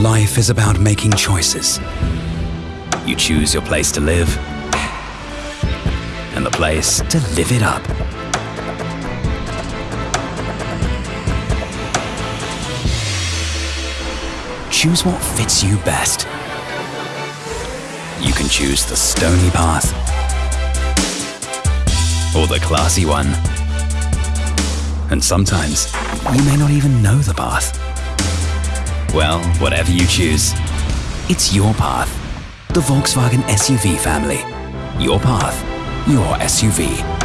Life is about making choices. You choose your place to live and the place to live it up. Choose what fits you best. You can choose the stony path or the classy one. And sometimes you may not even know the path. Well, whatever you choose, it's your path. The Volkswagen SUV family. Your path, your SUV.